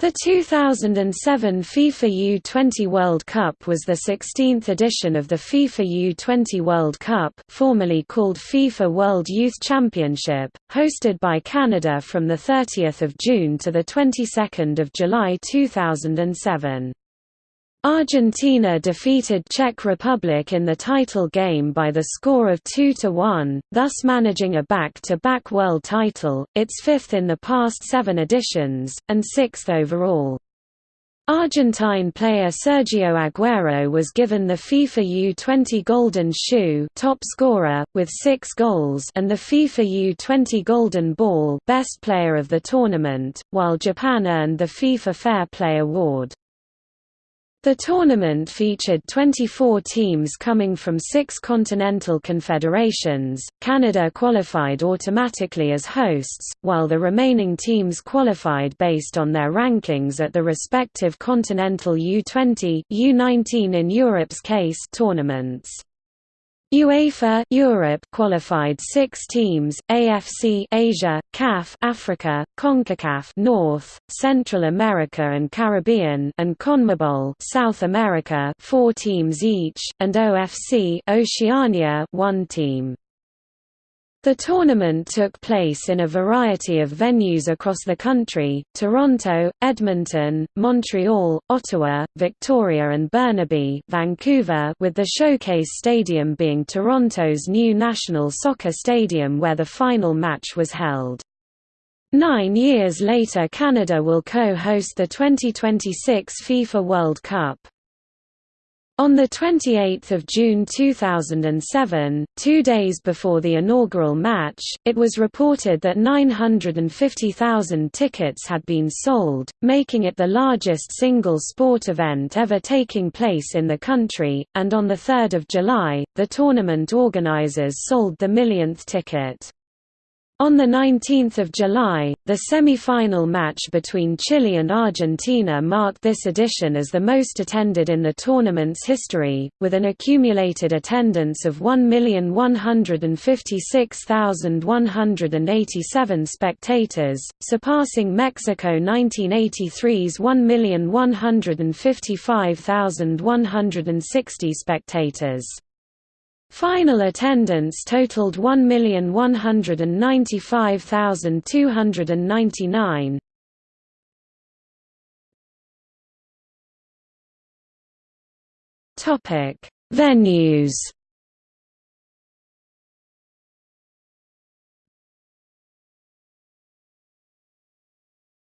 The 2007 FIFA U20 World Cup was the 16th edition of the FIFA U20 World Cup formerly called FIFA World Youth Championship, hosted by Canada from 30 June to 22 July 2007. Argentina defeated Czech Republic in the title game by the score of 2–1, thus managing a back-to-back -back world title, its fifth in the past seven editions, and sixth overall. Argentine player Sergio Aguero was given the FIFA U20 Golden Shoe top scorer, with six goals and the FIFA U20 Golden Ball best player of the tournament, while Japan earned the FIFA Fair Play Award. The tournament featured 24 teams coming from six continental confederations. Canada qualified automatically as hosts, while the remaining teams qualified based on their rankings at the respective continental U20, U19 in Europe's case tournaments. UEFA Europe qualified 6 teams: AFC Asia, CAF Africa, CONCACAF North, Central America and Caribbean, and CONMEBOL South America, 4 teams each, and OFC Oceania, 1 team. The tournament took place in a variety of venues across the country, Toronto, Edmonton, Montreal, Ottawa, Victoria and Burnaby Vancouver with the Showcase Stadium being Toronto's new national soccer stadium where the final match was held. Nine years later Canada will co-host the 2026 FIFA World Cup. On 28 June 2007, two days before the inaugural match, it was reported that 950,000 tickets had been sold, making it the largest single sport event ever taking place in the country, and on 3 July, the tournament organizers sold the millionth ticket. On 19 July, the semi-final match between Chile and Argentina marked this edition as the most attended in the tournament's history, with an accumulated attendance of 1,156,187 spectators, surpassing Mexico 1983's 1,155,160 spectators. Final attendance totaled 1,195,299. Topic: Venues.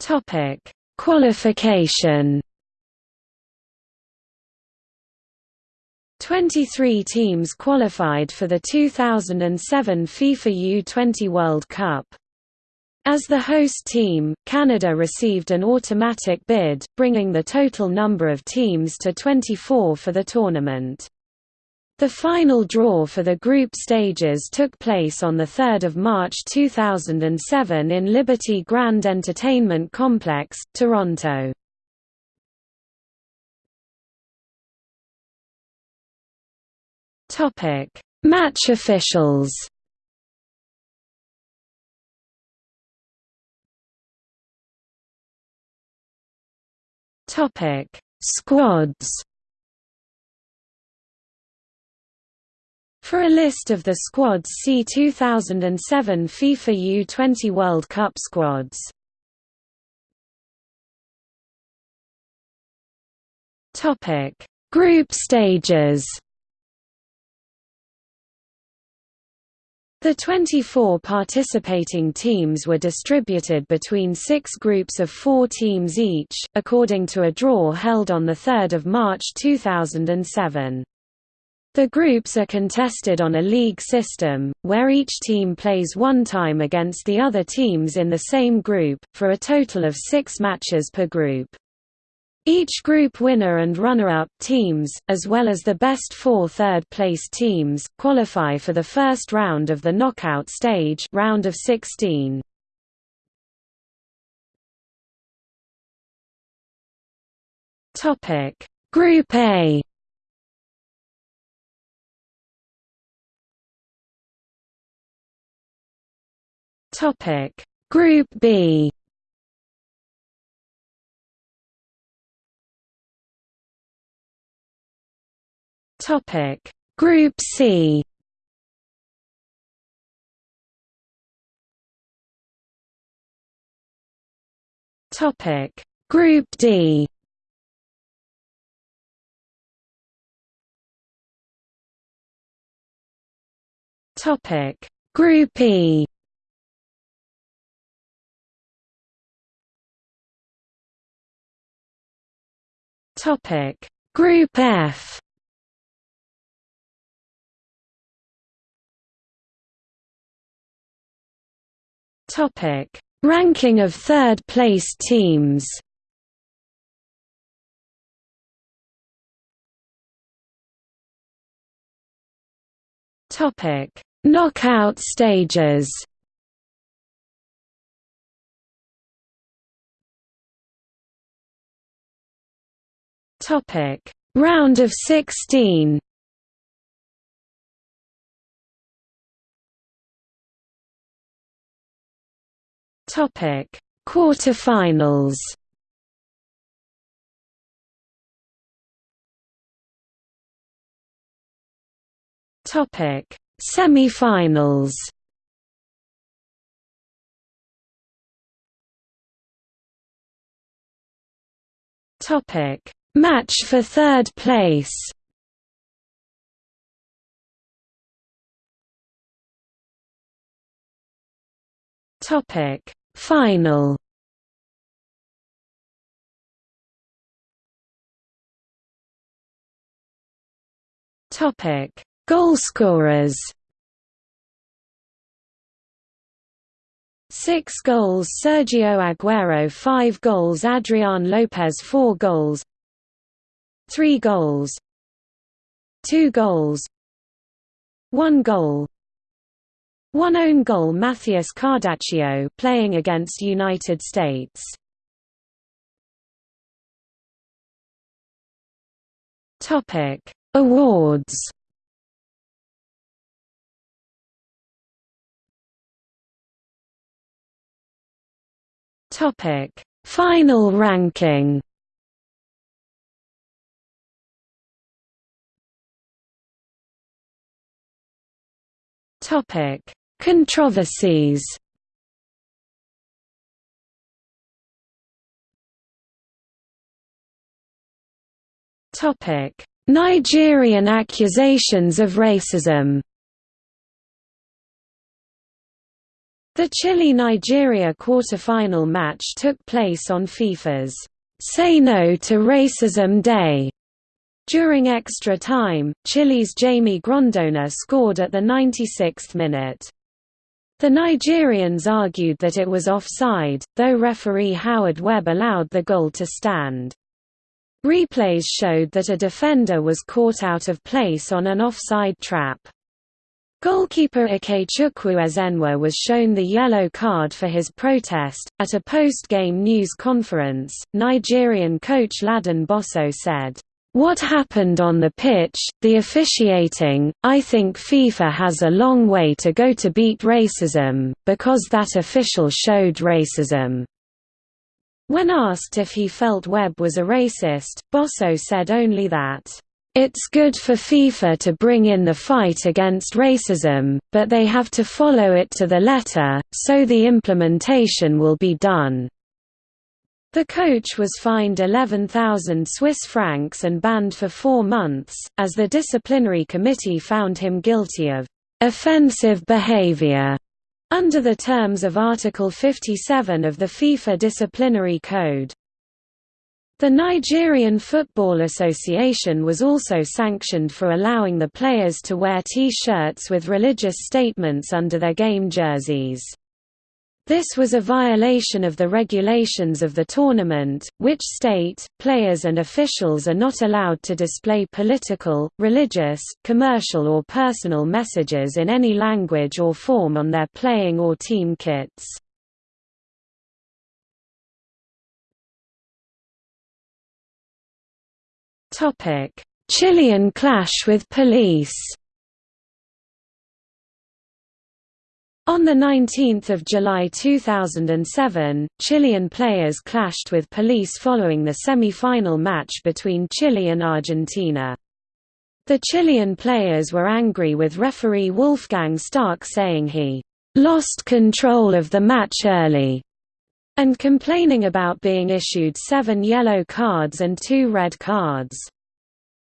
Topic: Qualification. 23 teams qualified for the 2007 FIFA U20 World Cup. As the host team, Canada received an automatic bid, bringing the total number of teams to 24 for the tournament. The final draw for the group stages took place on 3 March 2007 in Liberty Grand Entertainment Complex, Toronto. Topic: Match officials. Topic: Squads. For a list of the squads see 2007 FIFA U20 World Cup squads. Topic: Group stages. The 24 participating teams were distributed between six groups of four teams each, according to a draw held on 3 March 2007. The groups are contested on a league system, where each team plays one time against the other teams in the same group, for a total of six matches per group. Each group winner and runner-up teams, as well as the best four third-place teams, qualify for the first round of the knockout stage round of 16. Topic: Group A. Topic: Group B. Topic. Group C. Topic. Group D. Topic. Group E. Topic. Group F Topic Ranking of third-place teams Topic: Knockout stages. Topic: Round of 16. Topic: Quarterfinals. Topic: Semi-finals. Topic: Match for third place. Topic: Final. Topic: Goalscorers. Six goals Sergio Aguero 5 goals Adrian Lopez 4 goals. 3 goals. 2 goals. 1 goal one own goal Matthias Cardacio playing against United States. Topic: Awards. Topic: Final ranking. Topic: Controversies Topic: Nigerian accusations of racism. The Chile-Nigeria quarter-final match took place on FIFA's Say No to Racism Day during extra time, Chile's Jaime Grondona scored at the 96th minute. The Nigerians argued that it was offside, though referee Howard Webb allowed the goal to stand. Replays showed that a defender was caught out of place on an offside trap. Goalkeeper Ikechukwu Ezenwa was shown the yellow card for his protest. At a post game news conference, Nigerian coach Ladan Bosso said, what happened on the pitch, the officiating, I think FIFA has a long way to go to beat racism, because that official showed racism. When asked if he felt Webb was a racist, Bosso said only that, "...it's good for FIFA to bring in the fight against racism, but they have to follow it to the letter, so the implementation will be done." The coach was fined 11,000 Swiss francs and banned for four months, as the disciplinary committee found him guilty of offensive behavior under the terms of Article 57 of the FIFA Disciplinary Code. The Nigerian Football Association was also sanctioned for allowing the players to wear T-shirts with religious statements under their game jerseys. This was a violation of the regulations of the tournament, which state, players and officials are not allowed to display political, religious, commercial or personal messages in any language or form on their playing or team kits. Chilean clash with police On 19 July 2007, Chilean players clashed with police following the semi-final match between Chile and Argentina. The Chilean players were angry with referee Wolfgang Stark saying he lost control of the match early and complaining about being issued seven yellow cards and two red cards.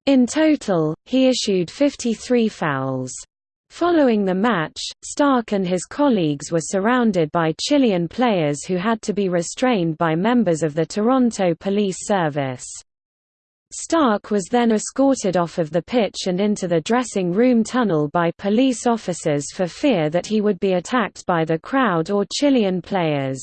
In total, he issued 53 fouls. Following the match, Stark and his colleagues were surrounded by Chilean players who had to be restrained by members of the Toronto Police Service. Stark was then escorted off of the pitch and into the dressing room tunnel by police officers for fear that he would be attacked by the crowd or Chilean players.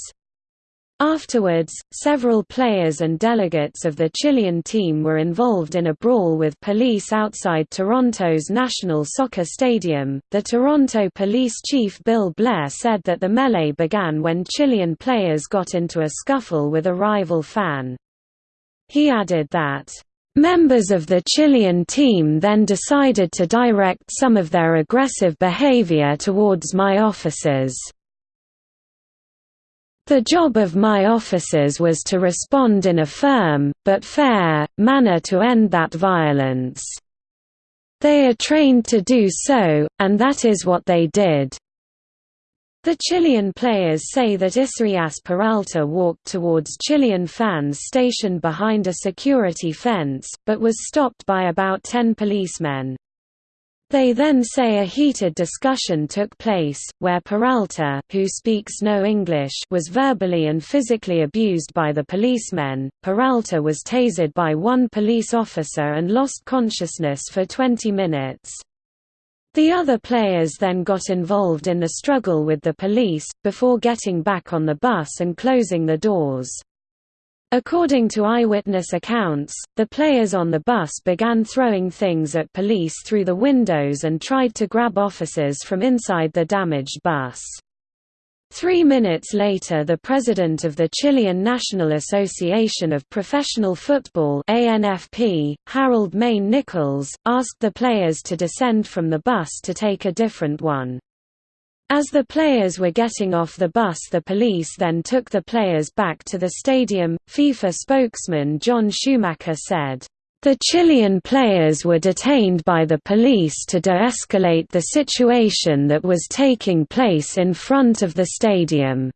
Afterwards, several players and delegates of the Chilean team were involved in a brawl with police outside Toronto's National Soccer Stadium. The Toronto police chief Bill Blair said that the melee began when Chilean players got into a scuffle with a rival fan. He added that Members of the Chilean team then decided to direct some of their aggressive behavior towards my officers. The job of my officers was to respond in a firm, but fair, manner to end that violence. They are trained to do so, and that is what they did. The Chilean players say that Isaías Peralta walked towards Chilean fans stationed behind a security fence, but was stopped by about ten policemen. They then say a heated discussion took place, where Peralta, who speaks no English, was verbally and physically abused by the policemen. Peralta was tasered by one police officer and lost consciousness for 20 minutes. The other players then got involved in the struggle with the police, before getting back on the bus and closing the doors. According to eyewitness accounts, the players on the bus began throwing things at police through the windows and tried to grab officers from inside the damaged bus. Three minutes later the president of the Chilean National Association of Professional Football ANFP, Harold Mayne Nicholls, asked the players to descend from the bus to take a different one. As the players were getting off the bus the police then took the players back to the stadium. FIFA spokesman John Schumacher said, the Chilean players were detained by the police to de-escalate the situation that was taking place in front of the stadium.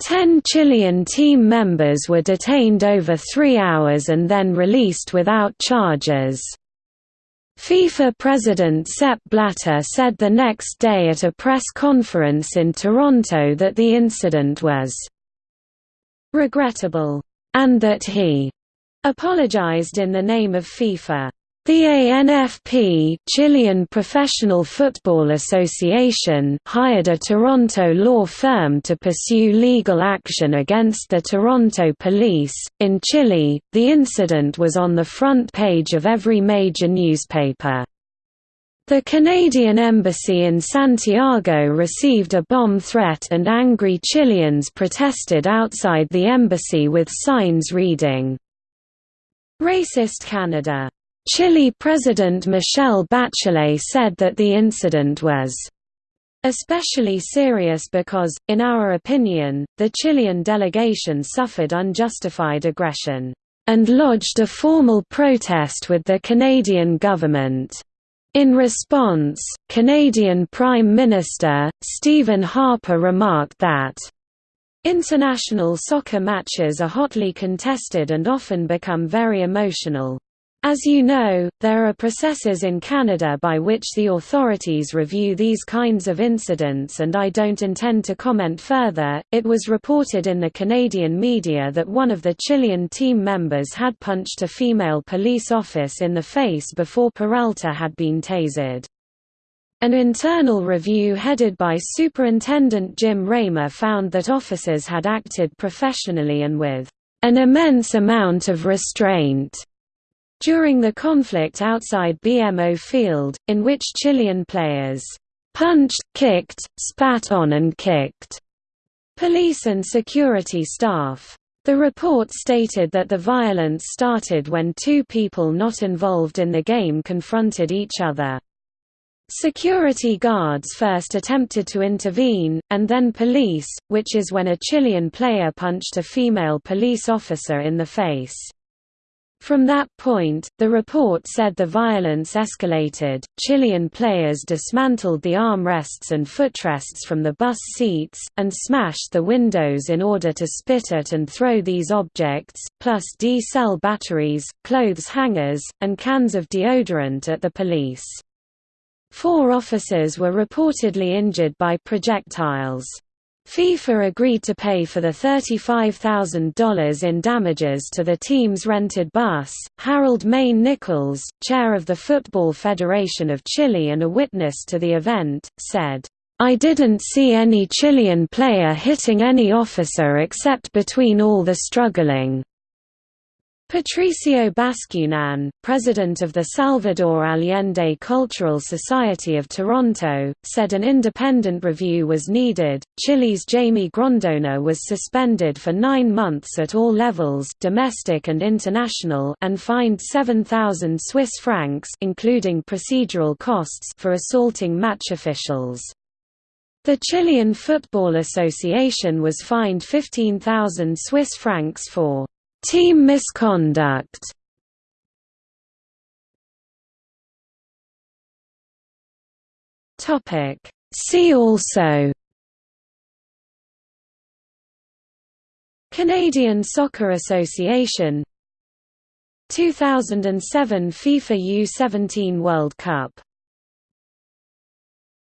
Ten Chilean team members were detained over three hours and then released without charges. FIFA President Sepp Blatter said the next day at a press conference in Toronto that the incident was regrettable, and that he apologized in the name of FIFA. The ANFP Chilean Professional Football Association hired a Toronto law firm to pursue legal action against the Toronto police. In Chile, the incident was on the front page of every major newspaper. The Canadian embassy in Santiago received a bomb threat and angry Chileans protested outside the embassy with signs reading, Racist Canada. Chile President Michelle Bachelet said that the incident was especially serious because, in our opinion, the Chilean delegation suffered unjustified aggression and lodged a formal protest with the Canadian government. In response, Canadian Prime Minister, Stephen Harper remarked that International soccer matches are hotly contested and often become very emotional. As you know, there are processes in Canada by which the authorities review these kinds of incidents and I don't intend to comment further. It was reported in the Canadian media that one of the Chilean team members had punched a female police office in the face before Peralta had been tasered. An internal review headed by Superintendent Jim Ramer found that officers had acted professionally and with an immense amount of restraint during the conflict outside BMO Field, in which Chilean players punched, kicked, spat on and kicked police and security staff. The report stated that the violence started when two people not involved in the game confronted each other. Security guards first attempted to intervene, and then police, which is when a Chilean player punched a female police officer in the face. From that point, the report said the violence escalated. Chilean players dismantled the armrests and footrests from the bus seats, and smashed the windows in order to spit at and throw these objects, plus D-cell batteries, clothes hangers, and cans of deodorant at the police. Four officers were reportedly injured by projectiles. FIFA agreed to pay for the $35,000 in damages to the team's rented bus. Harold Mayne Nicholls, chair of the Football Federation of Chile and a witness to the event, said, I didn't see any Chilean player hitting any officer except between all the struggling. Patricio Bascunan, president of the Salvador Allende Cultural Society of Toronto, said an independent review was needed. Chile's Jaime Grondona was suspended for nine months at all levels, domestic and international, and fined 7,000 Swiss francs, including procedural costs, for assaulting match officials. The Chilean Football Association was fined 15,000 Swiss francs for Team misconduct. Topic. See also. Canadian Soccer Association. 2007 FIFA U17 World Cup